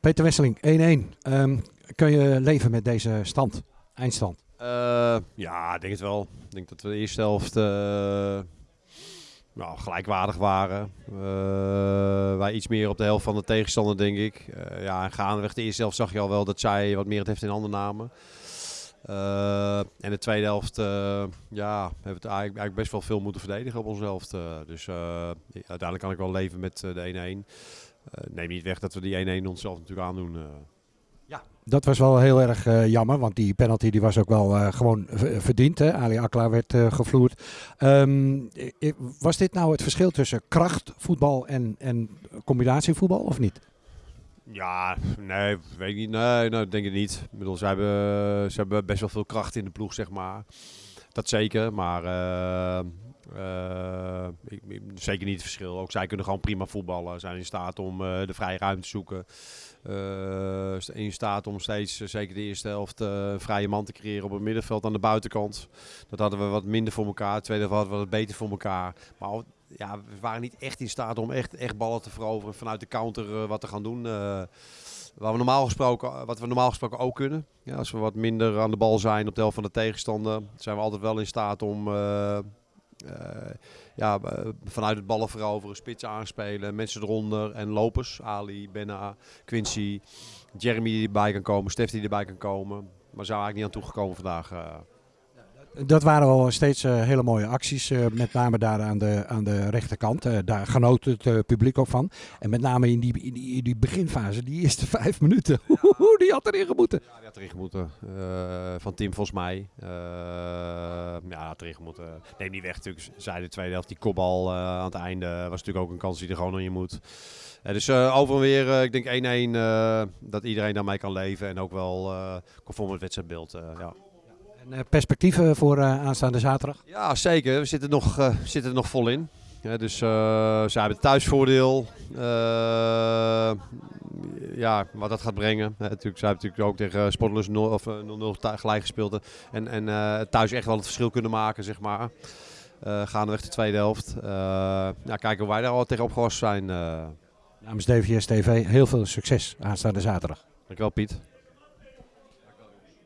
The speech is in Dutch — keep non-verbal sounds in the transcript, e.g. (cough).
Peter Wesseling, 1-1. Ehm, kun je leven met deze stand, eindstand? Uh, ja, ik denk het wel. Ik denk dat we de eerste helft uh, nou, gelijkwaardig waren. Uh, wij iets meer op de helft van de tegenstander, denk ik. ja, en gaandeweg de eerste helft zag je al wel dat zij wat meer het heft in handen namen. en de tweede helft, ja, hebben we het eigenlijk, eigenlijk, best wel veel moeten verdedigen op onze helft. dus uiteindelijk kan ik wel leven met de 1-1. Neem niet weg dat we die 1-1 onszelf natuurlijk aandoen. Ja, dat was wel heel erg uh, jammer, want die penalty die was ook wel uh, gewoon verdiend. Hè? Ali Akla werd uh, gevloerd. Um, was dit nou het verschil tussen krachtvoetbal en, en combinatievoetbal of niet? Ja, nee, weet ik niet. Nee, nou, denk ik niet. Ik bedoel, ze hebben, ze hebben best wel veel kracht in de ploeg, zeg maar. Dat zeker, maar ik, zeker niet het verschil. Ook zij kunnen gewoon prima voetballen. Zijn in staat om de vrije ruimte te zoeken. In staat om steeds, zeker de eerste helft, uh, vrije man te creëren op het middenveld aan de buitenkant. Dat hadden we wat minder voor elkaar. De tweede helft hadden we wat beter voor elkaar. Maar ja, we waren niet echt in staat om echt, echt ballen te veroveren vanuit de counter wat te gaan doen. Wat we, normaal gesproken, wat we normaal gesproken ook kunnen. Ja, als we wat minder aan de bal zijn op de helft van de tegenstander, zijn we altijd wel in staat om uh, ja, vanuit het ballen veroveren, spits aanspelen, mensen eronder en lopers. Ali, Benna, Quincy, Jeremy die erbij kan komen, Stef die erbij kan komen. Maar zijn eigenlijk niet aan toegekomen vandaag. Uh. Dat waren al steeds uh, hele mooie acties, uh, met name daar aan de, aan de rechterkant. Uh, daar genoot het publiek ook van. En met name in die, in die, in die beginfase, die eerste (laughs) vijf minuten, ja. (laughs) die had erin gemoeten. Ja, die had erin gemoeten. van Tim volgens mij. ja, had erin gemoeten. Neem niet weg natuurlijk, zij de tweede helft, die kopbal aan het einde was natuurlijk ook een kans die er gewoon in moet. dus over en weer, ik denk 1-1, dat iedereen daarmee kan leven en ook wel conform het wedstrijdbeeld. ja. En eh, perspectieven voor eh, aanstaande zaterdag? Ja, zeker. We zitten, nog, uh, zitten er nog vol in. Ja, dus uh, ze hebben het thuisvoordeel. Uh, ja, wat dat gaat brengen. Uh, natuurlijk, ze hebben natuurlijk ook tegen Sportlus 0 of 0-0 gelijk gespeeld. En, en thuis echt wel het verschil kunnen maken, zeg maar. gaandeweg de tweede helft. ja, kijken hoe wij daar al tegen opgewassen zijn. Namens DVS TV heel veel succes aanstaande zaterdag. Dankjewel Piet.